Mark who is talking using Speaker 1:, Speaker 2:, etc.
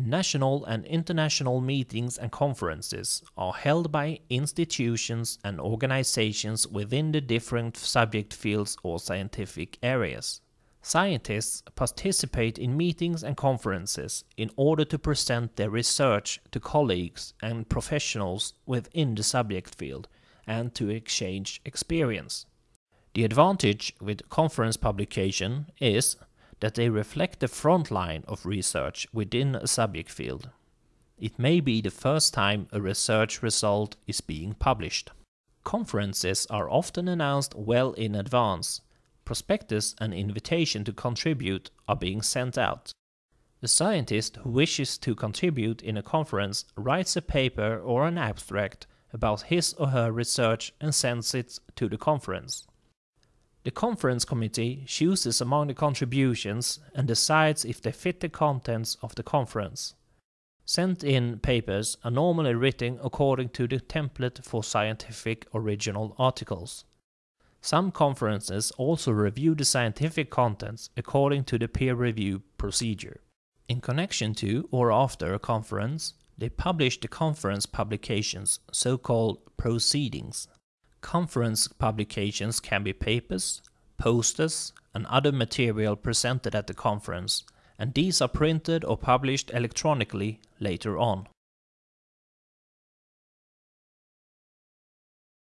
Speaker 1: National and international meetings and conferences are held by institutions and organizations within the different subject fields or scientific areas. Scientists participate in meetings and conferences in order to present their research to colleagues and professionals within the subject field and to exchange experience. The advantage with conference publication is that they reflect the front line of research within a subject field. It may be the first time a research result is being published. Conferences are often announced well in advance. Prospectus and invitation to contribute are being sent out. The scientist who wishes to contribute in a conference writes a paper or an abstract about his or her research and sends it to the conference. The conference committee chooses among the contributions and decides if they fit the contents of the conference. Sent in papers are normally written according to the template for scientific original articles. Some conferences also review the scientific contents according to the peer review procedure. In connection to or after a conference, they publish the conference publications, so-called proceedings. Conference publications can be papers, posters, and other material presented at the conference, and these are printed or published electronically later on.